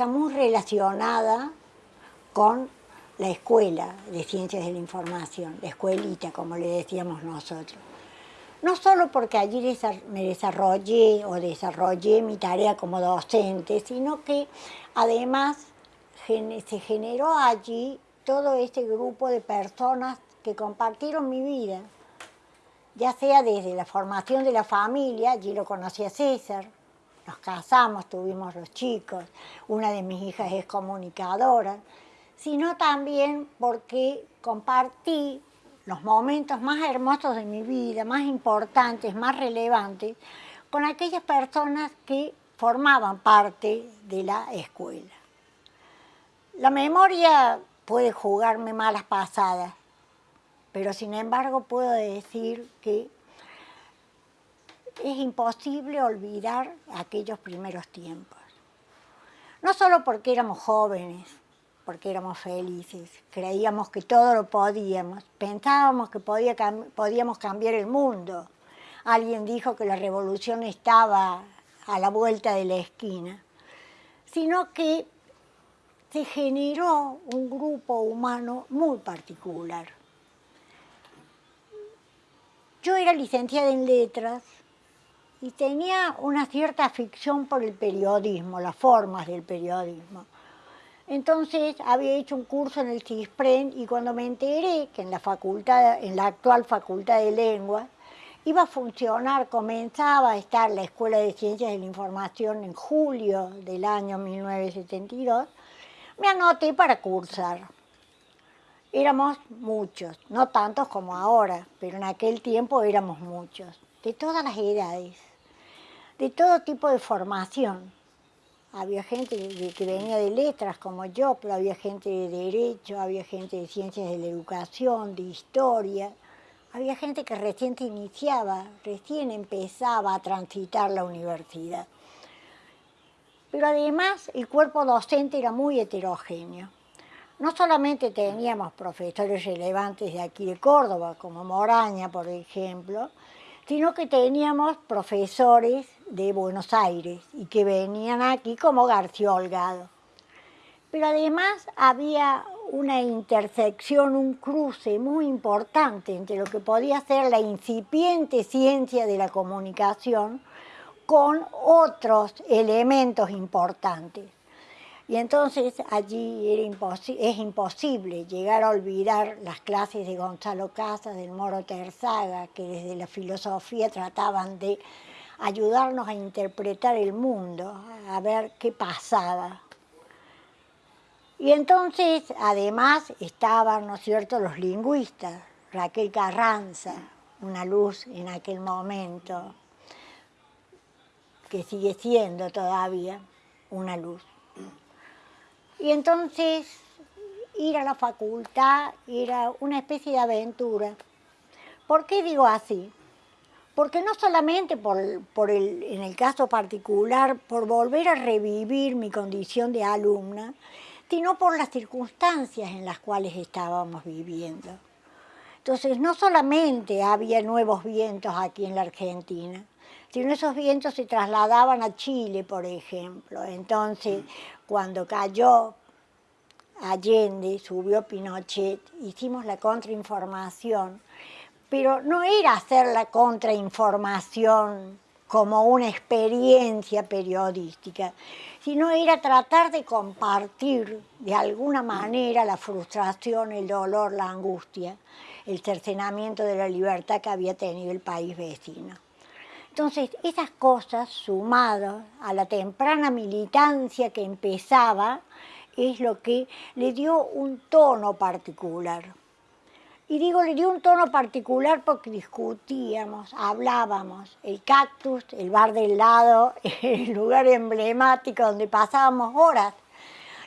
está muy relacionada con la escuela de ciencias de la información, la escuelita, como le decíamos nosotros. No solo porque allí me desarrollé o desarrollé mi tarea como docente, sino que además se generó allí todo este grupo de personas que compartieron mi vida, ya sea desde la formación de la familia, allí lo conocí a César, nos casamos, tuvimos los chicos, una de mis hijas es comunicadora, sino también porque compartí los momentos más hermosos de mi vida, más importantes, más relevantes, con aquellas personas que formaban parte de la escuela. La memoria puede jugarme malas pasadas, pero sin embargo puedo decir que es imposible olvidar aquellos primeros tiempos. No solo porque éramos jóvenes, porque éramos felices, creíamos que todo lo podíamos, pensábamos que podíamos cambiar el mundo. Alguien dijo que la revolución estaba a la vuelta de la esquina, sino que se generó un grupo humano muy particular. Yo era licenciada en letras y tenía una cierta afición por el periodismo, las formas del periodismo. Entonces había hecho un curso en el CISPREN y cuando me enteré que en la, facultad, en la actual Facultad de Lengua iba a funcionar, comenzaba a estar la Escuela de Ciencias de la Información en julio del año 1972, me anoté para cursar. Éramos muchos, no tantos como ahora, pero en aquel tiempo éramos muchos, de todas las edades, de todo tipo de formación. Había gente que venía de letras como yo, pero había gente de derecho, había gente de ciencias de la educación, de historia. Había gente que recién iniciaba, recién empezaba a transitar la universidad. Pero además el cuerpo docente era muy heterogéneo. No solamente teníamos profesores relevantes de aquí de Córdoba, como Moraña, por ejemplo, sino que teníamos profesores de Buenos Aires y que venían aquí como García Holgado. Pero además había una intersección, un cruce muy importante entre lo que podía ser la incipiente ciencia de la comunicación con otros elementos importantes. Y entonces allí es imposible llegar a olvidar las clases de Gonzalo Casas, del Moro Terzaga, que desde la filosofía trataban de ayudarnos a interpretar el mundo, a ver qué pasaba. Y entonces, además, estaban, ¿no es cierto?, los lingüistas, Raquel Carranza, una luz en aquel momento, que sigue siendo todavía una luz. Y entonces ir a la facultad era una especie de aventura. ¿Por qué digo así? Porque no solamente por, el, en el caso particular, por volver a revivir mi condición de alumna, sino por las circunstancias en las cuales estábamos viviendo. Entonces, no solamente había nuevos vientos aquí en la Argentina, sino esos vientos se trasladaban a Chile, por ejemplo. Entonces, cuando cayó Allende, subió Pinochet, hicimos la contrainformación, pero no era hacer la contrainformación como una experiencia periodística, sino era tratar de compartir de alguna manera la frustración, el dolor, la angustia, el cercenamiento de la libertad que había tenido el país vecino. Entonces, esas cosas, sumadas a la temprana militancia que empezaba, es lo que le dio un tono particular. Y digo, le dio un tono particular porque discutíamos, hablábamos, el cactus, el bar del lado, el lugar emblemático donde pasábamos horas.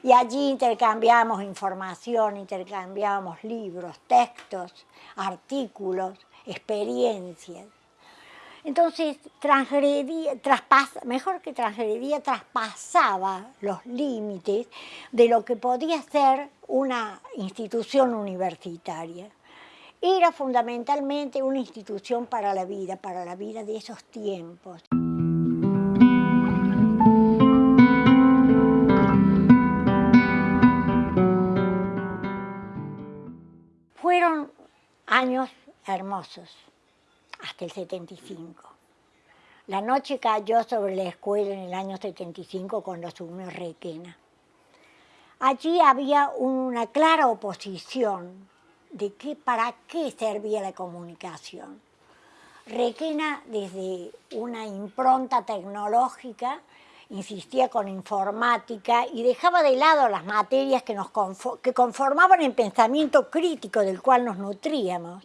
Y allí intercambiábamos información, intercambiábamos libros, textos, artículos, experiencias. Entonces, transgredía, mejor que transgredía, traspasaba los límites de lo que podía ser una institución universitaria. Era fundamentalmente una institución para la vida, para la vida de esos tiempos. Fueron años hermosos hasta el 75. La noche cayó sobre la escuela en el año 75 cuando asumió Requena. Allí había una clara oposición de qué, para qué servía la comunicación. Requena, desde una impronta tecnológica, insistía con informática y dejaba de lado las materias que, nos que conformaban el pensamiento crítico del cual nos nutríamos.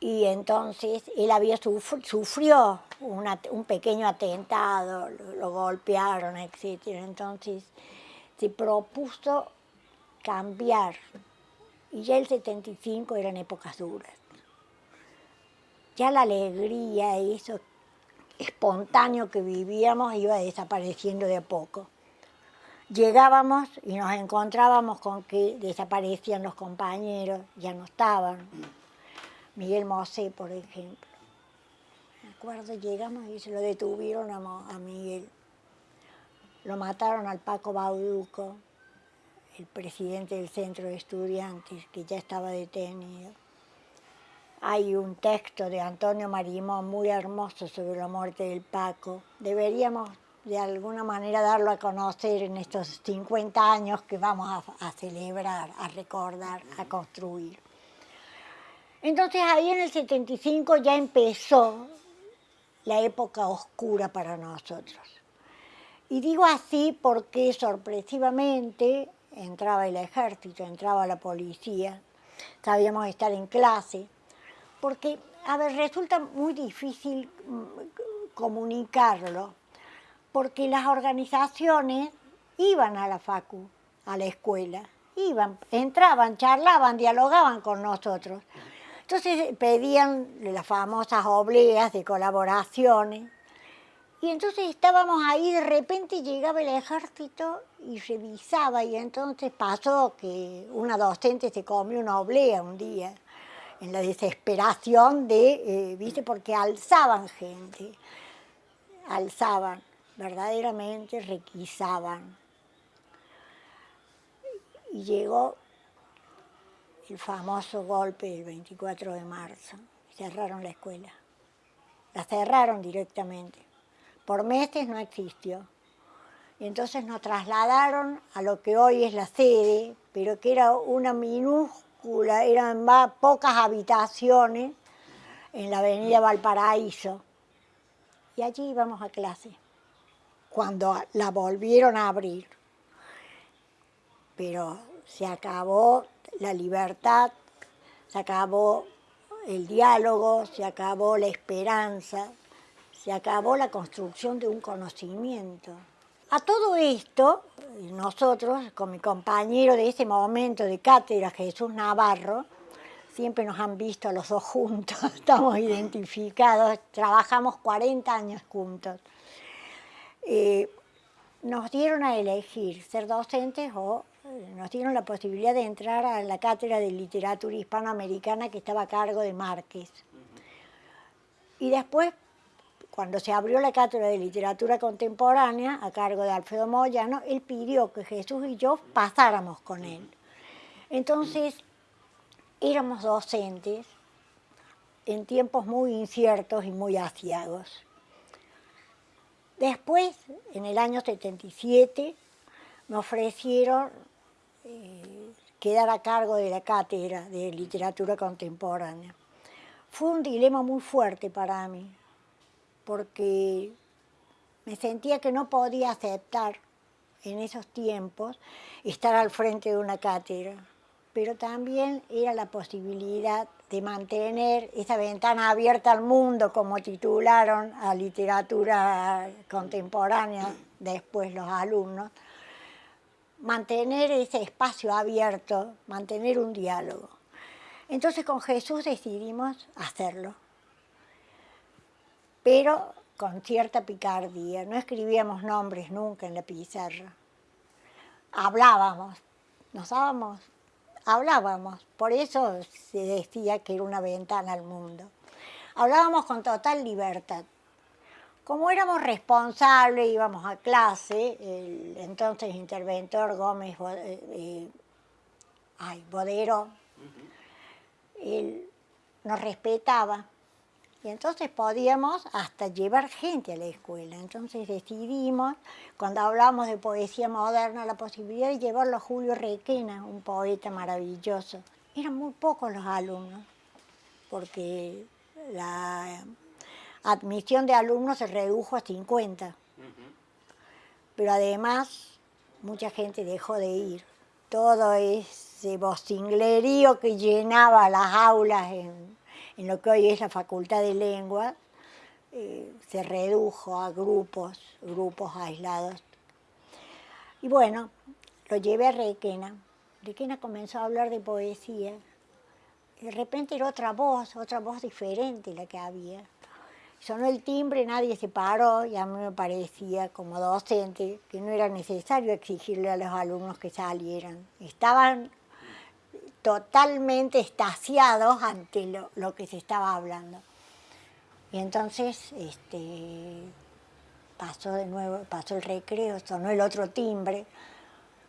Y entonces él había sufrió un pequeño atentado, lo, golpearon, etc. Entonces se propuso cambiar. Y ya el 75 eran épocas duras. Ya la alegría, eso espontáneo que vivíamos iba desapareciendo de a poco. Llegábamos y nos encontrábamos con que desaparecían los compañeros, ya no estaban. Miguel Mosé, por ejemplo. Me acuerdo, llegamos y se lo detuvieron a, Miguel. Lo mataron al Paco Bauduco, el presidente del centro de estudiantes, que ya estaba detenido. Hay un texto de Antonio Marimón muy hermoso sobre la muerte del Paco. Deberíamos de alguna manera darlo a conocer en estos 50 años que vamos a, celebrar, a recordar, a construir. Entonces ahí en el 75 ya empezó la época oscura para nosotros. Y digo así porque sorpresivamente entraba el ejército, entraba la policía, sabíamos estar en clase, porque, a ver, resulta muy difícil mm, comunicarlo, porque las organizaciones iban a la facu, a la escuela, iban, entraban, charlaban, dialogaban con nosotros. Entonces pedían las famosas obleas de colaboraciones, y entonces estábamos ahí, de repente llegaba el ejército y revisaba, y entonces pasó que una docente se comió una oblea un día en la desesperación de, eh, viste, porque alzaban gente, alzaban, verdaderamente requisaban. Y llegó el famoso golpe del 24 de marzo, cerraron la escuela, la cerraron directamente, por meses no existió. Y entonces nos trasladaron a lo que hoy es la sede, pero que era una minúscula eran pocas habitaciones en la avenida Valparaíso. Y allí íbamos a clase, cuando la volvieron a abrir. Pero se acabó la libertad, se acabó el diálogo, se acabó la esperanza, se acabó la construcción de un conocimiento. A todo esto, nosotros, con mi compañero de ese momento de cátedra, Jesús Navarro, siempre nos han visto los dos juntos, estamos identificados, trabajamos 40 años juntos. Eh, nos dieron a elegir ser docentes o nos dieron la posibilidad de entrar a la cátedra de literatura hispanoamericana que estaba a cargo de Márquez. Y después cuando se abrió la cátedra de literatura contemporánea a cargo de Alfredo Moyano, él pidió que Jesús y yo pasáramos con él. Entonces, éramos docentes en tiempos muy inciertos y muy asiagos. Después, en el año 77, me ofrecieron quedar a cargo de la cátedra de literatura contemporánea. Fue un dilema muy fuerte para mí, porque me sentía que no podía aceptar en esos tiempos estar al frente de una cátedra, pero también era la posibilidad de mantener esa ventana abierta al mundo, como titularon a literatura contemporánea después los alumnos, mantener ese espacio abierto, mantener un diálogo. Entonces con Jesús decidimos hacerlo pero con cierta picardía. No escribíamos nombres nunca en la pizarra. Hablábamos, nos dábamos, hablábamos. Por eso se decía que era una ventana al mundo. Hablábamos con total libertad. Como éramos responsables, íbamos a clase, el entonces interventor Gómez eh, eh, ay, Bodero él nos respetaba y entonces podíamos hasta llevar gente a la escuela. Entonces decidimos, cuando hablamos de poesía moderna, la posibilidad de llevarlo a Julio Requena, un poeta maravilloso. Eran muy pocos los alumnos, porque la admisión de alumnos se redujo a 50. Pero además, mucha gente dejó de ir. Todo ese vocinglerío que llenaba las aulas en, lo que hoy es la Facultad de Lengua, eh, se redujo a grupos, grupos aislados. Y bueno, lo llevé a Requena. Requena comenzó a hablar de poesía. de repente era otra voz, otra voz diferente la que había. Sonó el timbre, nadie se paró y a mí me parecía como docente que no era necesario exigirle a los alumnos que salieran. Estaban totalmente estasiados ante lo, que se estaba hablando. Y entonces este, pasó de nuevo, pasó el recreo, sonó el otro timbre.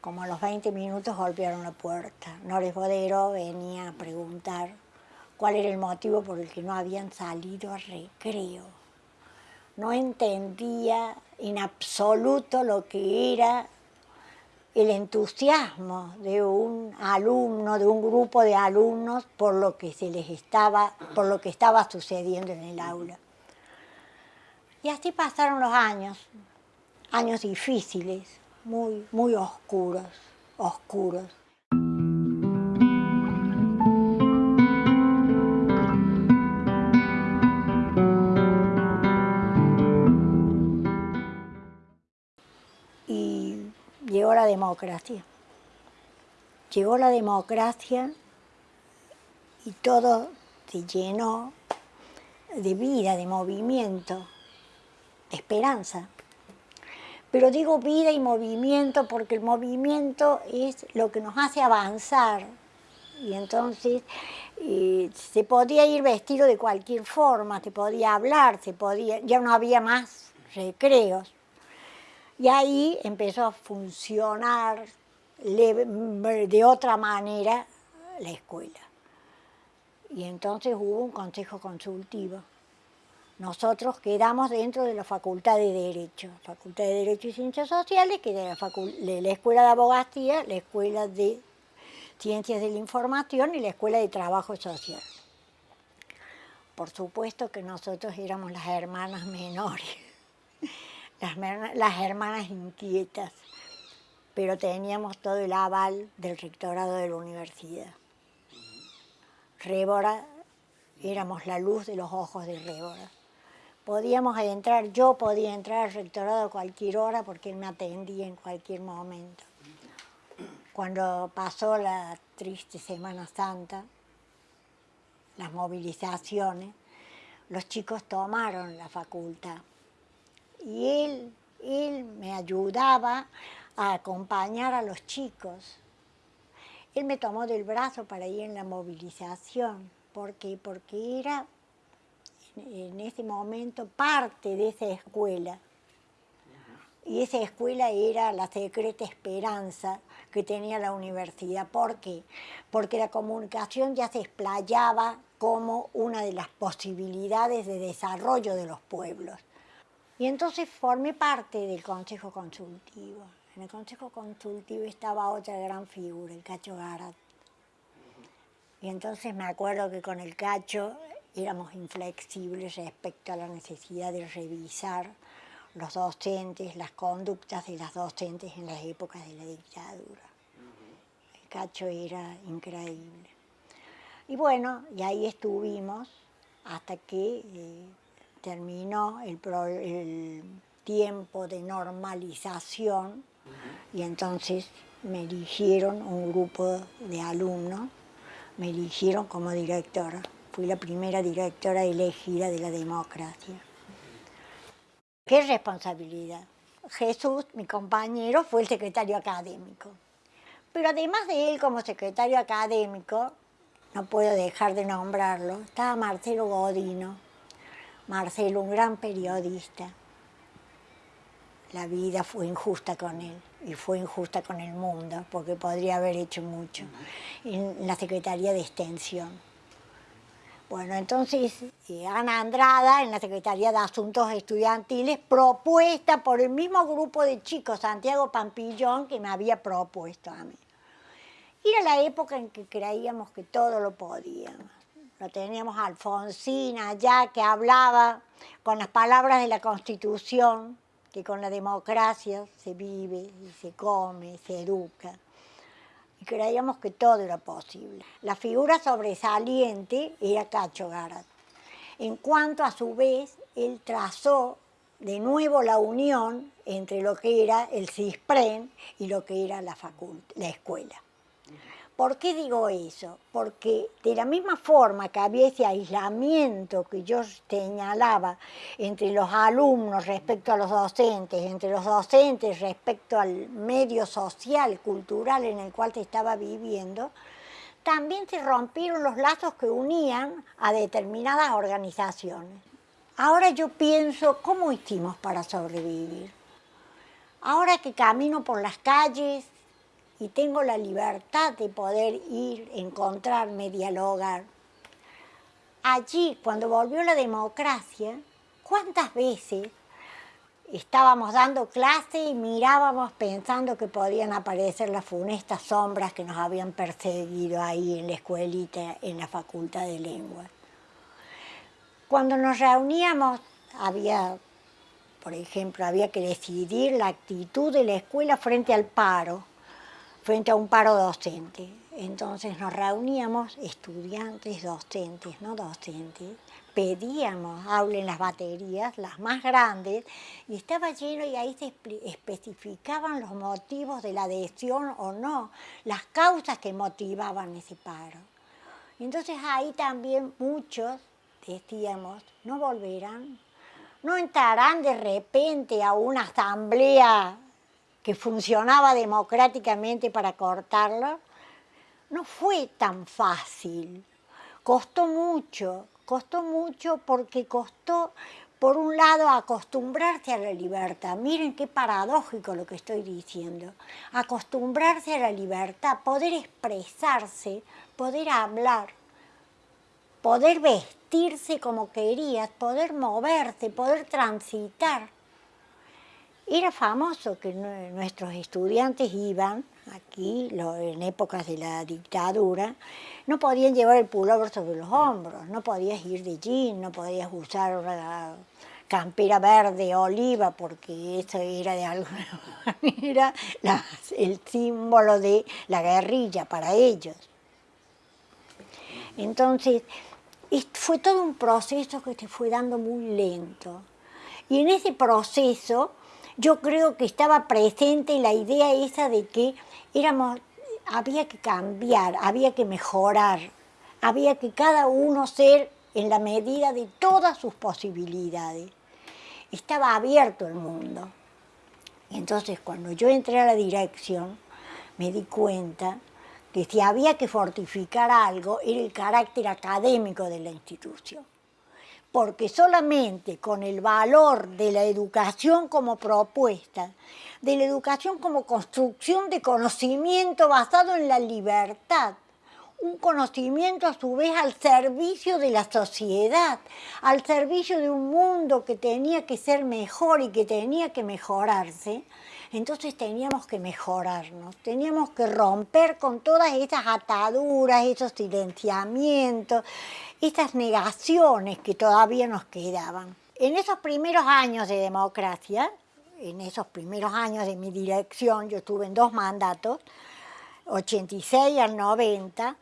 Como a los 20 minutos golpearon la puerta. Nores Bodero venía a preguntar cuál era el motivo por el que no habían salido a recreo. No entendía en absoluto lo que era el entusiasmo de un alumno, de un grupo de alumnos por lo que se les estaba, por lo que estaba sucediendo en el aula. Y así pasaron los años, años difíciles, muy, muy oscuros, oscuros. Democracia. Llegó la democracia y todo se llenó de vida, de movimiento, de esperanza. Pero digo vida y movimiento porque el movimiento es lo que nos hace avanzar. Y entonces eh, se podía ir vestido de cualquier forma, se podía hablar, se podía, ya no había más recreos. Y ahí empezó a funcionar de otra manera la escuela. Y entonces hubo un consejo consultivo. Nosotros quedamos dentro de la Facultad de Derecho, Facultad de Derecho y Ciencias Sociales, que era la, la Escuela de Abogacía, la Escuela de Ciencias de la Información y la Escuela de Trabajo Social. Por supuesto que nosotros éramos las hermanas menores las, hermanas inquietas, pero teníamos todo el aval del rectorado de la universidad. Rébora, éramos la luz de los ojos de Rébora. Podíamos entrar, yo podía entrar al rectorado a cualquier hora porque él me atendía en cualquier momento. Cuando pasó la triste Semana Santa, las movilizaciones, los chicos tomaron la facultad y él, él me ayudaba a acompañar a los chicos. Él me tomó del brazo para ir en la movilización, porque, porque era en ese momento parte de esa escuela. Y esa escuela era la secreta esperanza que tenía la universidad. ¿Por qué? Porque la comunicación ya se explayaba como una de las posibilidades de desarrollo de los pueblos. Y entonces formé parte del Consejo Consultivo. En el Consejo Consultivo estaba otra gran figura, el Cacho Garat. Y entonces me acuerdo que con el Cacho éramos inflexibles respecto a la necesidad de revisar los docentes, las conductas de las docentes en las épocas de la dictadura. El Cacho era increíble. Y bueno, y ahí estuvimos hasta que eh, terminó el, tiempo de normalización y entonces me eligieron un grupo de alumnos, me eligieron como directora. Fui la primera directora elegida de la democracia. ¿Qué responsabilidad? Jesús, mi compañero, fue el secretario académico. Pero además de él como secretario académico, no puedo dejar de nombrarlo, estaba Marcelo Godino, Marcelo, un gran periodista. La vida fue injusta con él y fue injusta con el mundo porque podría haber hecho mucho en la Secretaría de Extensión. Bueno, entonces eh, Ana Andrada, en la Secretaría de Asuntos Estudiantiles, propuesta por el mismo grupo de chicos, Santiago Pampillón, que me había propuesto a mí. Era la época en que creíamos que todo lo podíamos. Lo teníamos a Alfonsina ya que hablaba con las palabras de la Constitución, que con la democracia se vive y se come, se educa y creíamos que todo era posible. La figura sobresaliente era Cacho Garat. En cuanto a su vez, él trazó de nuevo la unión entre lo que era el CISPREN y lo que era la, la escuela. ¿Por qué digo eso? Porque de la misma forma que había ese aislamiento que yo señalaba entre los alumnos respecto a los docentes, entre los docentes respecto al medio social, cultural en el cual se estaba viviendo, también se rompieron los lazos que unían a determinadas organizaciones. Ahora yo pienso, ¿cómo hicimos para sobrevivir? Ahora que camino por las calles, y tengo la libertad de poder ir, encontrarme, dialogar. Allí, cuando volvió la democracia, ¿cuántas veces estábamos dando clase y mirábamos pensando que podían aparecer las funestas sombras que nos habían perseguido ahí en la escuelita, en la facultad de lengua? Cuando nos reuníamos había, por ejemplo, había que decidir la actitud de la escuela frente al paro frente a un paro docente. Entonces nos reuníamos estudiantes, docentes, no docentes, pedíamos hablen las baterías, las más grandes, y estaba lleno y ahí se especificaban los motivos de la adhesión o no, las causas que motivaban ese paro. Entonces ahí también muchos decíamos, no volverán, no entrarán de repente a una asamblea que funcionaba democráticamente para cortarlo, no fue tan fácil. Costó mucho, costó mucho porque costó, por un lado, acostumbrarse a la libertad. Miren qué paradójico lo que estoy diciendo. Acostumbrarse a la libertad, poder expresarse, poder hablar, poder vestirse como querías, poder moverse, poder transitar. Era famoso que nuestros estudiantes iban aquí, en épocas de la dictadura, no podían llevar el pullover sobre los hombros, no podías ir de jean, no podías usar una campera verde, oliva, porque eso era de alguna manera el símbolo de la guerrilla para ellos. Entonces, fue todo un proceso que se fue dando muy lento. Y en ese proceso yo creo que estaba presente la idea esa de que éramos, había que cambiar, había que mejorar, había que cada uno ser en la medida de todas sus posibilidades. Estaba abierto el mundo. Entonces, cuando yo entré a la dirección, me di cuenta que si había que fortificar algo, era el carácter académico de la institución porque solamente con el valor de la educación como propuesta, de la educación como construcción de conocimiento basado en la libertad, un conocimiento a su vez al servicio de la sociedad, al servicio de un mundo que tenía que ser mejor y que tenía que mejorarse, entonces teníamos que mejorarnos, teníamos que romper con todas esas ataduras, esos silenciamientos, estas negaciones que todavía nos quedaban. En esos primeros años de democracia, en esos primeros años de mi dirección, yo estuve en dos mandatos, 86 al 90,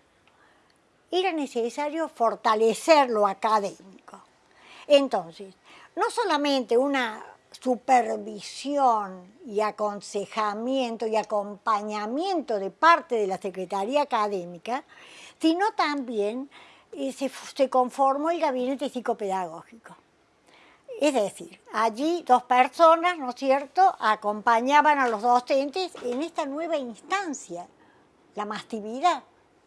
era necesario fortalecer lo académico. Entonces, no solamente una supervisión y aconsejamiento y acompañamiento de parte de la Secretaría Académica, sino también y se, conformó el gabinete psicopedagógico. Es decir, allí dos personas, ¿no es cierto?, acompañaban a los docentes en esta nueva instancia, la mastividad.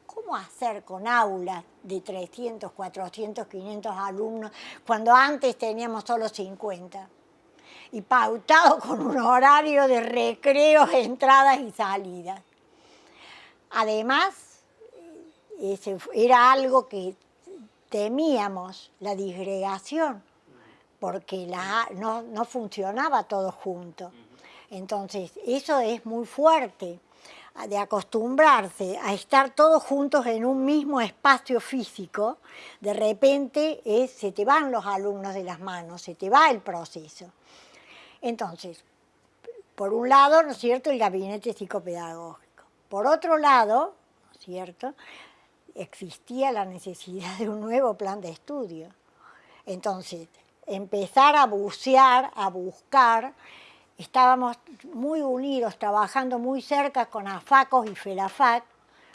¿Cómo hacer con aulas de 300, 400, 500 alumnos cuando antes teníamos solo 50? Y pautado con un horario de recreos, entradas y salidas. Además, era algo que temíamos la disgregación, porque la, no, no funcionaba todo junto. Entonces, eso es muy fuerte, de acostumbrarse a estar todos juntos en un mismo espacio físico, de repente se te van los alumnos de las manos, se te va el proceso. Entonces, por un lado, ¿no es cierto?, el gabinete psicopedagógico. Por otro lado, ¿no es cierto?, existía la necesidad de un nuevo plan de estudio. Entonces, empezar a bucear, a buscar, estábamos muy unidos, trabajando muy cerca con AFACOS y FELAFAC,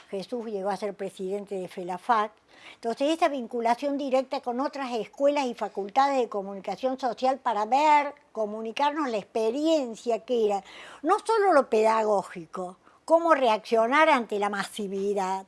Jesús llegó a ser presidente de FELAFAC, entonces esa vinculación directa con otras escuelas y facultades de comunicación social para ver, comunicarnos la experiencia que era, no solo lo pedagógico, cómo reaccionar ante la masividad,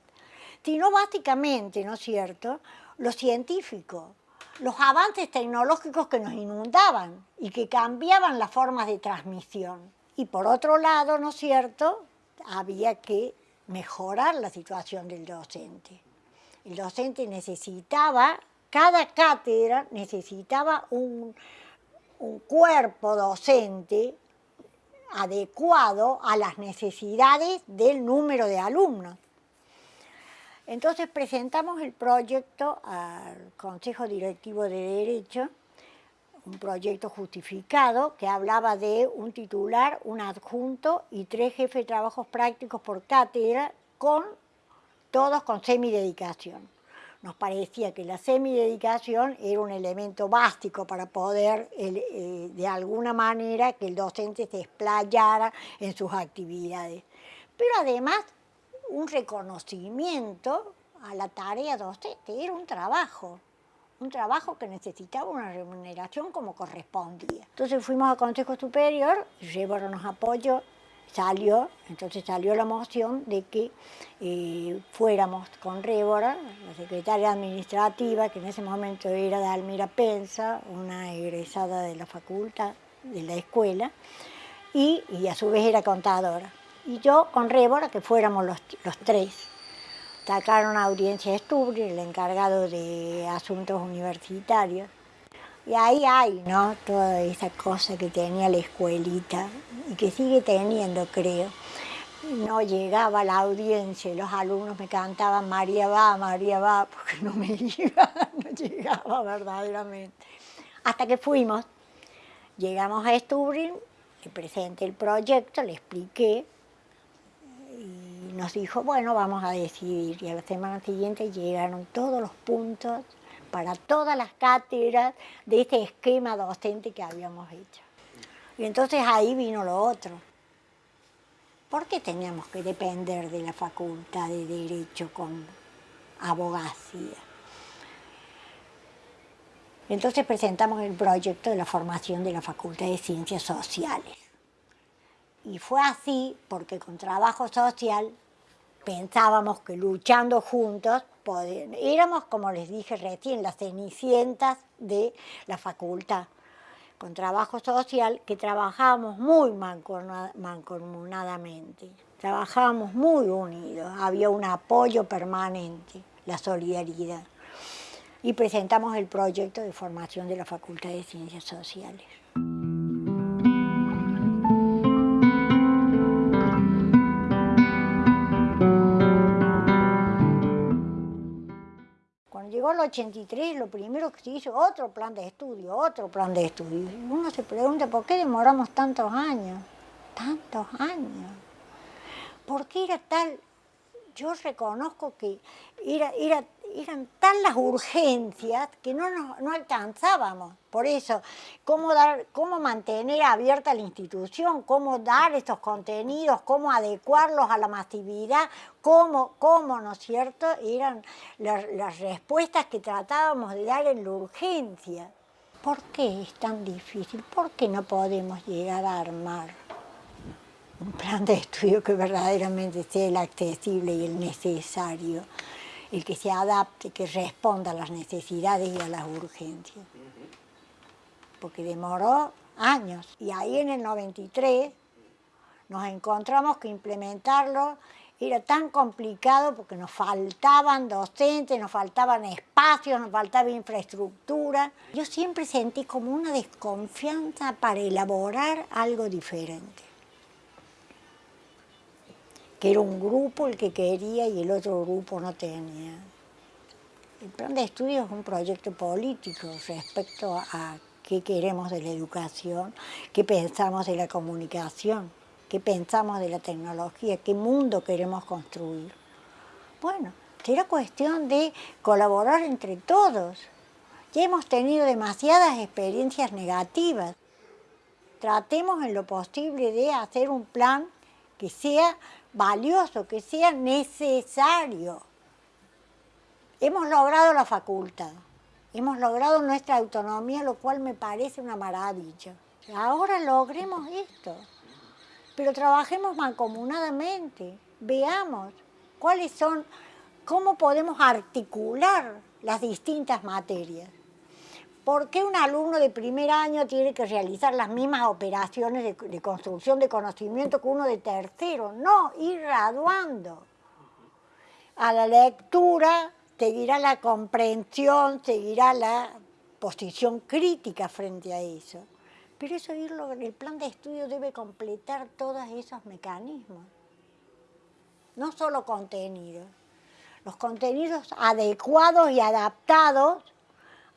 sino básicamente, ¿no es cierto?, lo científico, los avances tecnológicos que nos inundaban y que cambiaban las formas de transmisión. Y por otro lado, ¿no es cierto?, había que mejorar la situación del docente. El docente necesitaba, cada cátedra necesitaba un, un cuerpo docente adecuado a las necesidades del número de alumnos. Entonces presentamos el proyecto al Consejo Directivo de Derecho, un proyecto justificado que hablaba de un titular, un adjunto y tres jefes de trabajos prácticos por cátedra, con, todos con semidedicación. Nos parecía que la semidedicación era un elemento básico para poder, eh, de alguna manera, que el docente se explayara en sus actividades. Pero además un reconocimiento a la tarea docente, era un trabajo, un trabajo que necesitaba una remuneración como correspondía. Entonces fuimos al Consejo Superior, Rébora nos apoyó, salió, entonces salió la moción de que eh, fuéramos con Rébora, la secretaria administrativa, que en ese momento era de Almira Pensa, una egresada de la facultad, de la escuela, y, y a su vez era contadora y yo con Rébora, que fuéramos los, tres. Sacaron audiencia de Stubri, el encargado de asuntos universitarios. Y ahí hay, ¿no? Toda esa cosa que tenía la escuelita y que sigue teniendo, creo. No llegaba la audiencia, los alumnos me cantaban María va, María va, porque no me iba, no llegaba verdaderamente. Hasta que fuimos, llegamos a Stubrin, le presenté el proyecto, le expliqué, y nos dijo, bueno, vamos a decidir. Y a la semana siguiente llegaron todos los puntos para todas las cátedras de este esquema docente que habíamos hecho. Y entonces ahí vino lo otro. ¿Por qué teníamos que depender de la Facultad de Derecho con abogacía? Entonces presentamos el proyecto de la formación de la Facultad de Ciencias Sociales. Y fue así porque con trabajo social pensábamos que luchando juntos éramos, como les dije recién, las cenicientas de la facultad. Con trabajo social que trabajábamos muy mancomunadamente, trabajábamos muy unidos, había un apoyo permanente, la solidaridad. Y presentamos el proyecto de formación de la Facultad de Ciencias Sociales. Llegó el 83, lo primero que se hizo, otro plan de estudio, otro plan de estudio. Uno se pregunta, ¿por qué demoramos tantos años? Tantos años. ¿Por qué era tal? Yo reconozco que era, era eran tan las urgencias que no, no alcanzábamos. Por eso, cómo, dar, cómo mantener abierta la institución, cómo dar estos contenidos, cómo adecuarlos a la masividad, cómo, cómo ¿no es cierto?, eran las, las respuestas que tratábamos de dar en la urgencia. ¿Por qué es tan difícil? ¿Por qué no podemos llegar a armar un plan de estudio que verdaderamente sea el accesible y el necesario? El que se adapte, que responda a las necesidades y a las urgencias. Porque demoró años. Y ahí en el 93 nos encontramos que implementarlo era tan complicado porque nos faltaban docentes, nos faltaban espacios, nos faltaba infraestructura. Yo siempre sentí como una desconfianza para elaborar algo diferente. Que era un grupo el que quería y el otro grupo no tenía. El plan de estudio es un proyecto político respecto a qué queremos de la educación, qué pensamos de la comunicación qué pensamos de la tecnología, qué mundo queremos construir. Bueno, será cuestión de colaborar entre todos. Ya hemos tenido demasiadas experiencias negativas. Tratemos en lo posible de hacer un plan que sea valioso, que sea necesario. Hemos logrado la facultad, hemos logrado nuestra autonomía, lo cual me parece una maravilla. Ahora logremos esto pero trabajemos mancomunadamente, veamos cuáles son, cómo podemos articular las distintas materias. ¿Por qué un alumno de primer año tiene que realizar las mismas operaciones de, construcción de conocimiento que uno de tercero? No, ir graduando. A la lectura seguirá la comprensión, seguirá la posición crítica frente a eso. Pero eso irlo, el plan de estudio debe completar todos esos mecanismos. No solo contenidos, los contenidos adecuados y adaptados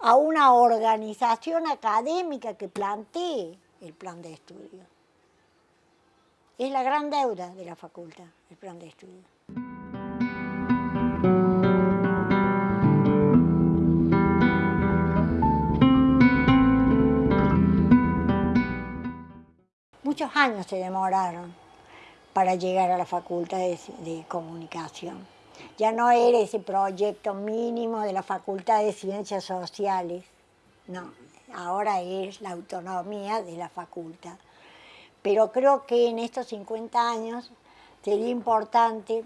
a una organización académica que plantee el plan de estudio. Es la gran deuda de la facultad, el plan de estudio. muchos años se demoraron para llegar a la Facultad de, Comunicación. Ya no era ese proyecto mínimo de la Facultad de Ciencias Sociales, no, ahora es la autonomía de la facultad. Pero creo que en estos 50 años sería importante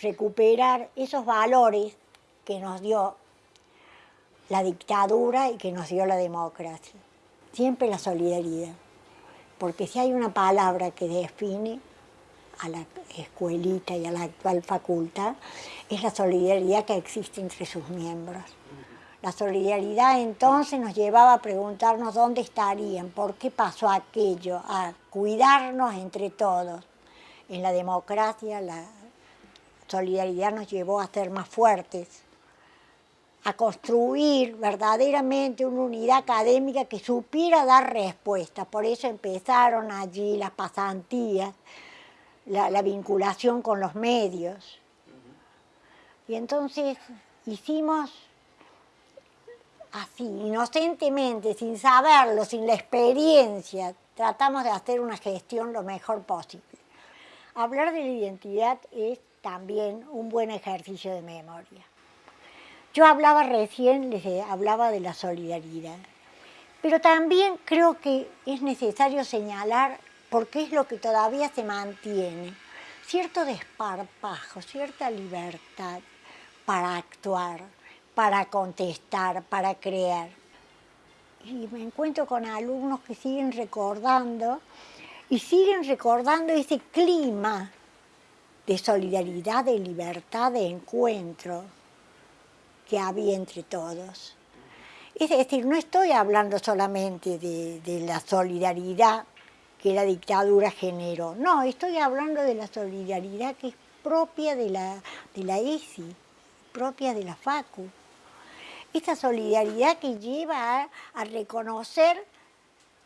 recuperar esos valores que nos dio la dictadura y que nos dio la democracia. Siempre la solidaridad porque si hay una palabra que define a la escuelita y a la actual facultad, es la solidaridad que existe entre sus miembros. La solidaridad entonces nos llevaba a preguntarnos dónde estarían, por qué pasó aquello, a cuidarnos entre todos. En la democracia la solidaridad nos llevó a ser más fuertes, a construir verdaderamente una unidad académica que supiera dar respuestas. Por eso empezaron allí las pasantías, la, vinculación con los medios. Y entonces hicimos así, inocentemente, sin saberlo, sin la experiencia, tratamos de hacer una gestión lo mejor posible. Hablar de la identidad es también un buen ejercicio de memoria. Yo hablaba recién, les hablaba de la solidaridad, pero también creo que es necesario señalar, porque es lo que todavía se mantiene, cierto desparpajo, cierta libertad para actuar, para contestar, para crear. Y me encuentro con alumnos que siguen recordando y siguen recordando ese clima de solidaridad, de libertad, de encuentro que había entre todos. Es decir, no estoy hablando solamente de, la solidaridad que la dictadura generó, no, estoy hablando de la solidaridad que es propia de la, de la ESI, propia de la FACU. Esta solidaridad que lleva a, a reconocer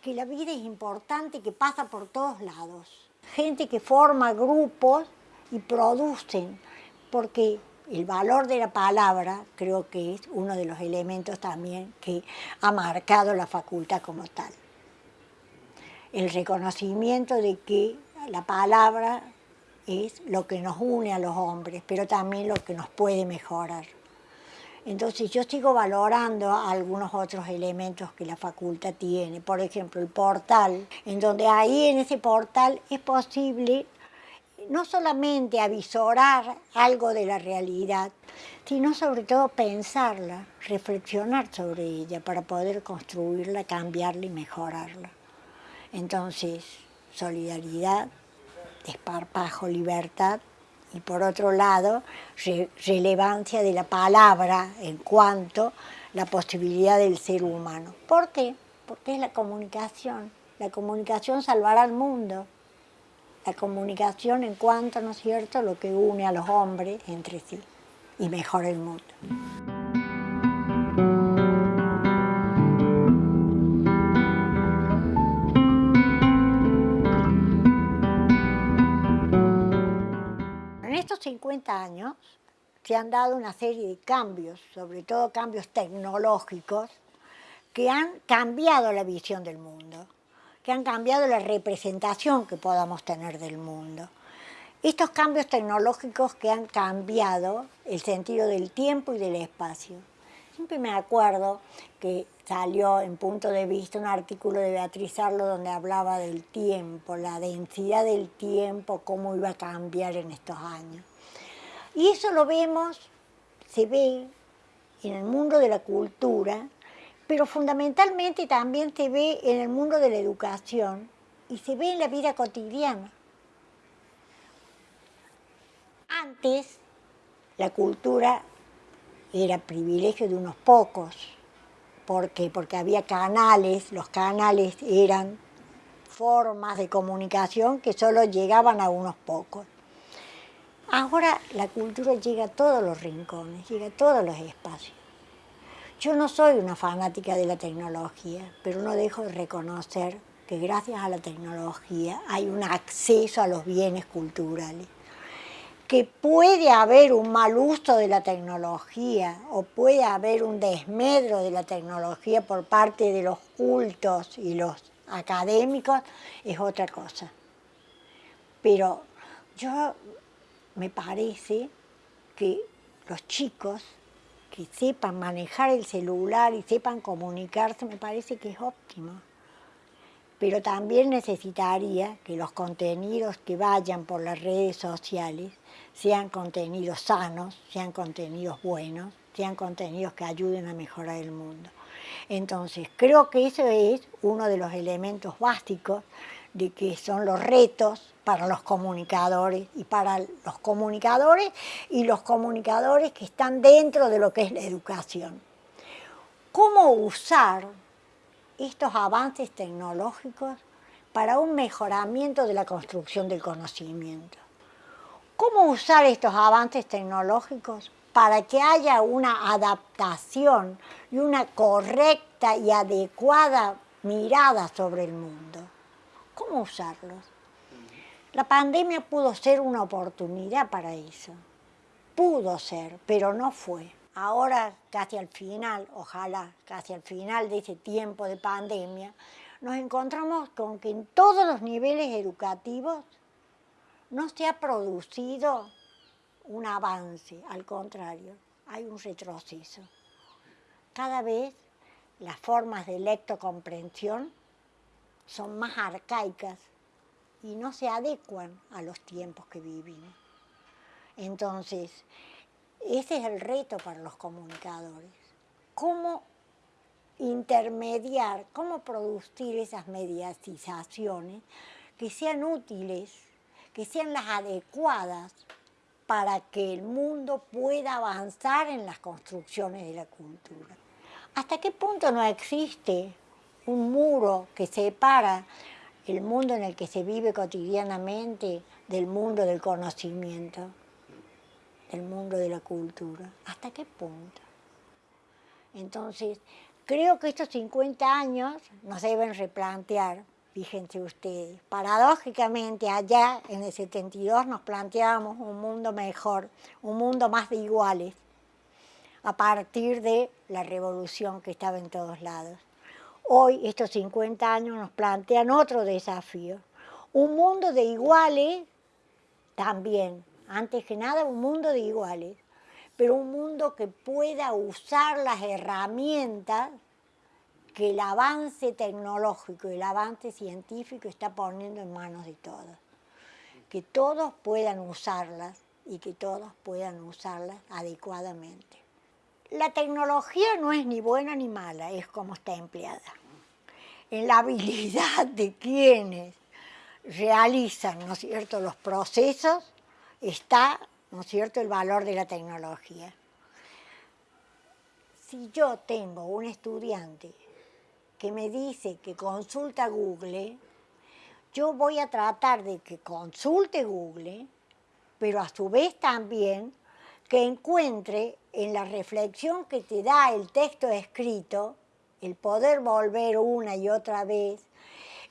que la vida es importante, que pasa por todos lados. Gente que forma grupos y producen, porque el valor de la palabra creo que es uno de los elementos también que ha marcado la facultad como tal. El reconocimiento de que la palabra es lo que nos une a los hombres, pero también lo que nos puede mejorar. Entonces yo sigo valorando algunos otros elementos que la facultad tiene, por ejemplo el portal, en donde ahí en ese portal es posible no solamente avisorar algo de la realidad, sino sobre todo pensarla, reflexionar sobre ella para poder construirla, cambiarla y mejorarla. Entonces, solidaridad, desparpajo, libertad y por otro lado, relevancia de la palabra en cuanto la posibilidad del ser humano. ¿Por qué? Porque es la comunicación. La comunicación salvará al mundo. La comunicación en cuanto, ¿no es cierto?, lo que une a los hombres entre sí y mejora el mundo. Estos 50 años se han dado una serie de cambios, sobre todo cambios tecnológicos, que han cambiado la visión del mundo, que han cambiado la representación que podamos tener del mundo. Estos cambios tecnológicos que han cambiado el sentido del tiempo y del espacio. Siempre me acuerdo que salió en punto de vista un artículo de Beatriz Arlo donde hablaba del tiempo, la densidad del tiempo, cómo iba a cambiar en estos años. Y eso lo vemos, se ve en el mundo de la cultura, pero fundamentalmente también se ve en el mundo de la educación y se ve en la vida cotidiana. Antes la cultura era privilegio de unos pocos. ¿Por qué? Porque había canales, los canales eran formas de comunicación que solo llegaban a unos pocos. Ahora la cultura llega a todos los rincones, llega a todos los espacios. Yo no soy una fanática de la tecnología, pero no dejo de reconocer que gracias a la tecnología hay un acceso a los bienes culturales que puede haber un mal uso de la tecnología o puede haber un desmedro de la tecnología por parte de los cultos y los académicos, es otra cosa. Pero yo me parece que los chicos que sepan manejar el celular y sepan comunicarse, me parece que es óptimo pero también necesitaría que los contenidos que vayan por las redes sociales sean contenidos sanos, sean contenidos buenos, sean contenidos que ayuden a mejorar el mundo. Entonces, creo que eso es uno de los elementos básicos de que son los retos para los comunicadores y para los comunicadores y los comunicadores que están dentro de lo que es la educación. ¿Cómo usar estos avances tecnológicos para un mejoramiento de la construcción del conocimiento. ¿Cómo usar estos avances tecnológicos para que haya una adaptación y una correcta y adecuada mirada sobre el mundo? ¿Cómo usarlos? La pandemia pudo ser una oportunidad para eso. Pudo ser, pero no fue ahora casi al final, ojalá casi al final de ese tiempo de pandemia, nos encontramos con que en todos los niveles educativos no se ha producido un avance, al contrario, hay un retroceso. Cada vez las formas de lectocomprensión son más arcaicas y no se adecuan a los tiempos que vivimos. Entonces, ese es el reto para los comunicadores. ¿Cómo intermediar, cómo producir esas mediatizaciones que sean útiles, que sean las adecuadas para que el mundo pueda avanzar en las construcciones de la cultura? ¿Hasta qué punto no existe un muro que separa el mundo en el que se vive cotidianamente del mundo del conocimiento? El mundo de la cultura. ¿Hasta qué punto? Entonces, creo que estos 50 años nos deben replantear, fíjense ustedes, paradójicamente allá en el 72 nos planteábamos un mundo mejor, un mundo más de iguales, a partir de la revolución que estaba en todos lados. Hoy, estos 50 años nos plantean otro desafío, un mundo de iguales también, antes que nada un mundo de iguales, pero un mundo que pueda usar las herramientas que el avance tecnológico el avance científico está poniendo en manos de todos. Que todos puedan usarlas y que todos puedan usarlas adecuadamente. La tecnología no es ni buena ni mala, es como está empleada. En la habilidad de quienes realizan, ¿no es cierto?, los procesos está, ¿no es cierto?, el valor de la tecnología. Si yo tengo un estudiante que me dice que consulta Google, yo voy a tratar de que consulte Google, pero a su vez también que encuentre en la reflexión que te da el texto escrito, el poder volver una y otra vez,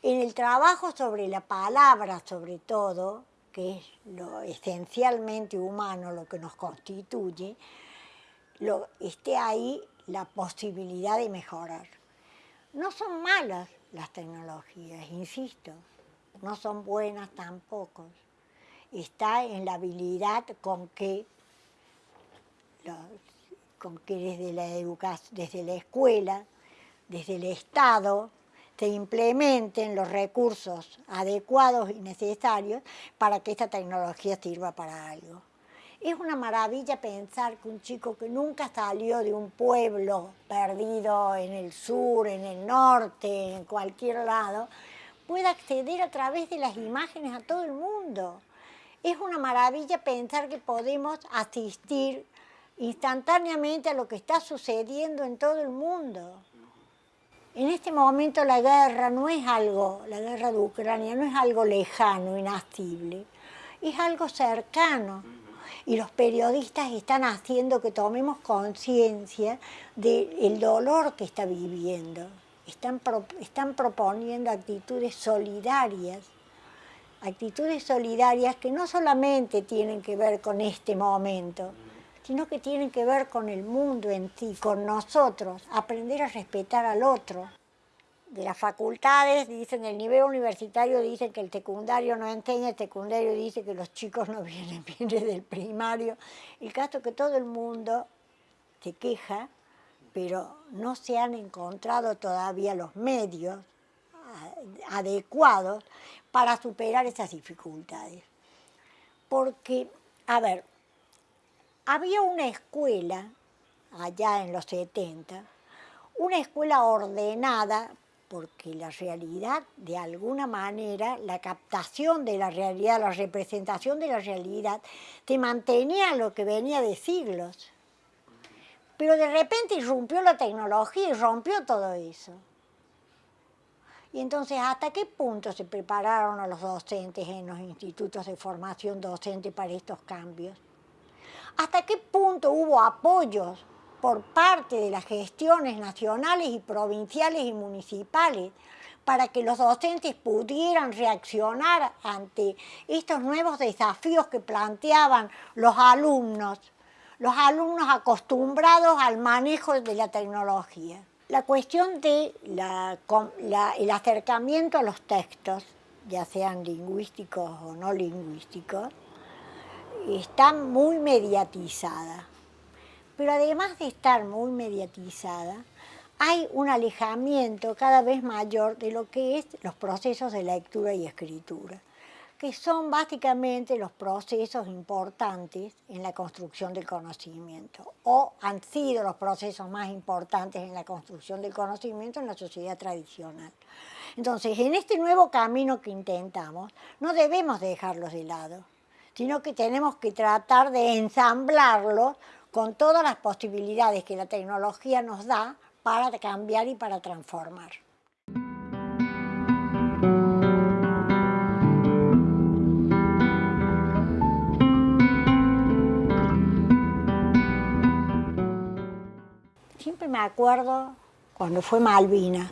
en el trabajo sobre la palabra sobre todo, que es lo esencialmente humano, lo que nos constituye, lo, esté ahí la posibilidad de mejorar. No son malas las tecnologías, insisto, no son buenas tampoco. Está en la habilidad con que, con que desde la educación, desde la escuela, desde el Estado, se implementen los recursos adecuados y necesarios para que esta tecnología sirva para algo. Es una maravilla pensar que un chico que nunca salió de un pueblo perdido en el sur, en el norte, en cualquier lado, pueda acceder a través de las imágenes a todo el mundo. Es una maravilla pensar que podemos asistir instantáneamente a lo que está sucediendo en todo el mundo. En este momento la guerra no es algo, la guerra de Ucrania no es algo lejano, inacible, es algo cercano. Y los periodistas están haciendo que tomemos conciencia del dolor que está viviendo. Están, están proponiendo actitudes solidarias, actitudes solidarias que no solamente tienen que ver con este momento, sino que tienen que ver con el mundo en sí, con nosotros, aprender a respetar al otro. De las facultades, dicen, el nivel universitario dicen que el secundario no enseña, el secundario dice que los chicos no vienen bien desde el primario. El caso es que todo el mundo se queja, pero no se han encontrado todavía los medios adecuados para superar esas dificultades. Porque, a ver, había una escuela, allá en los 70, una escuela ordenada porque la realidad, de alguna manera, la captación de la realidad, la representación de la realidad, te mantenía lo que venía de siglos. Pero de repente irrumpió la tecnología y rompió todo eso. Y entonces, ¿hasta qué punto se prepararon a los docentes en los institutos de formación docente para estos cambios? ¿Hasta qué punto hubo apoyos por parte de las gestiones nacionales y provinciales y municipales para que los docentes pudieran reaccionar ante estos nuevos desafíos que planteaban los alumnos, los alumnos acostumbrados al manejo de la tecnología. La cuestión del de acercamiento a los textos, ya sean lingüísticos o no lingüísticos, está muy mediatizada. Pero además de estar muy mediatizada, hay un alejamiento cada vez mayor de lo que es los procesos de lectura y escritura, que son básicamente los procesos importantes en la construcción del conocimiento, o han sido los procesos más importantes en la construcción del conocimiento en la sociedad tradicional. Entonces, en este nuevo camino que intentamos, no debemos dejarlos de lado sino que tenemos que tratar de ensamblarlo con todas las posibilidades que la tecnología nos da para cambiar y para transformar. Siempre me acuerdo cuando fue Malvinas,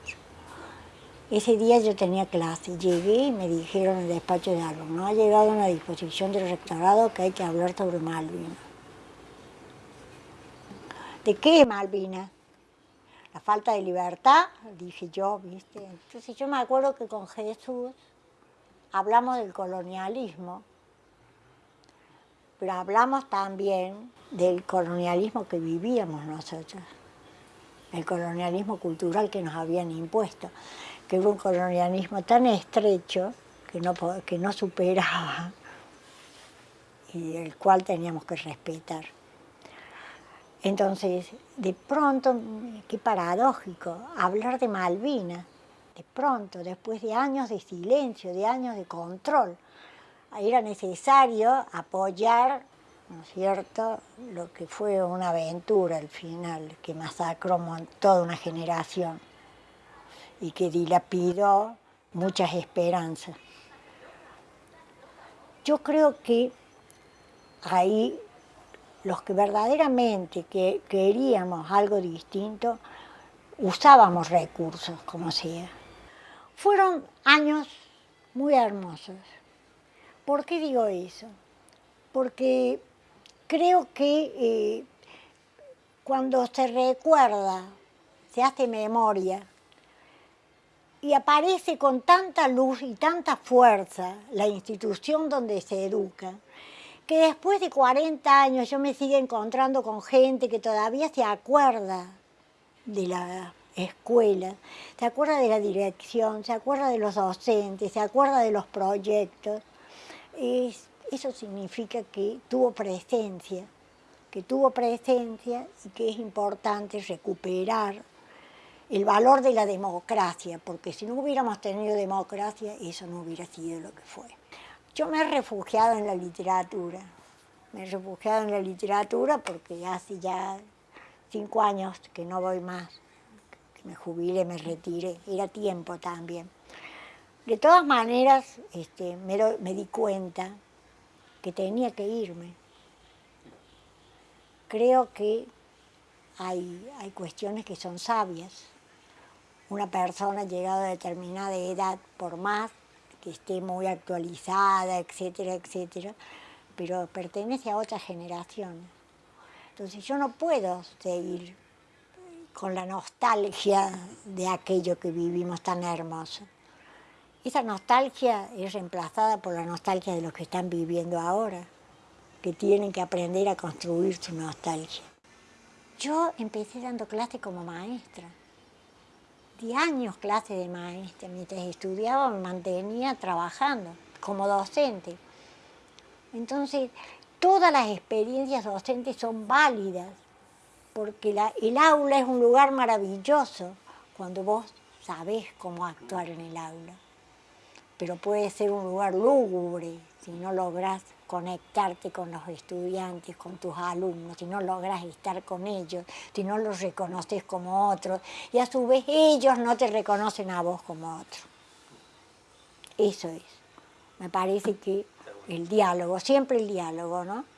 ese día yo tenía clase, llegué y me dijeron en el despacho de algo, no ha llegado una disposición del rectorado que hay que hablar sobre Malvinas. ¿De qué Malvinas? La falta de libertad, dije yo, ¿viste? Entonces yo me acuerdo que con Jesús hablamos del colonialismo, pero hablamos también del colonialismo que vivíamos nosotros, el colonialismo cultural que nos habían impuesto que era un colonialismo tan estrecho que no, que no superaba y el cual teníamos que respetar. Entonces, de pronto, qué paradójico, hablar de Malvinas, de pronto, después de años de silencio, de años de control, era necesario apoyar, ¿no es cierto?, lo que fue una aventura al final, que masacró toda una generación y que dilapidó muchas esperanzas. Yo creo que ahí los que verdaderamente que queríamos algo distinto, usábamos recursos, como sea. Fueron años muy hermosos. ¿Por qué digo eso? Porque creo que eh, cuando se recuerda, se hace memoria, y aparece con tanta luz y tanta fuerza la institución donde se educa, que después de 40 años yo me sigo encontrando con gente que todavía se acuerda de la escuela, se acuerda de la dirección, se acuerda de los docentes, se acuerda de los proyectos. eso significa que tuvo presencia, que tuvo presencia y que es importante recuperar el valor de la democracia, porque si no hubiéramos tenido democracia, eso no hubiera sido lo que fue. Yo me he refugiado en la literatura. Me he refugiado en la literatura porque hace ya cinco años que no voy más. Que me jubilé, me retiré. Era tiempo también. De todas maneras, este, me, di cuenta que tenía que irme. Creo que hay cuestiones que son sabias. Una persona llegado a determinada edad, por más que esté muy actualizada, etcétera, etcétera, pero pertenece a otra generación. Entonces yo no puedo seguir con la nostalgia de aquello que vivimos tan hermoso. Esa nostalgia es reemplazada por la nostalgia de los que están viviendo ahora, que tienen que aprender a construir su nostalgia. Yo empecé dando clase como maestra de años clase de maestra. Mientras estudiaba me mantenía trabajando como docente. Entonces, todas las experiencias docentes son válidas, porque el aula es un lugar maravilloso cuando vos sabés cómo actuar en el aula. Pero puede ser un lugar lúgubre si no lográs conectarte con los estudiantes, con tus alumnos, si no logras estar con ellos, si no los reconoces como otros, y a su vez ellos no te reconocen a vos como otro. Eso es. Me parece que el diálogo, siempre el diálogo, ¿no?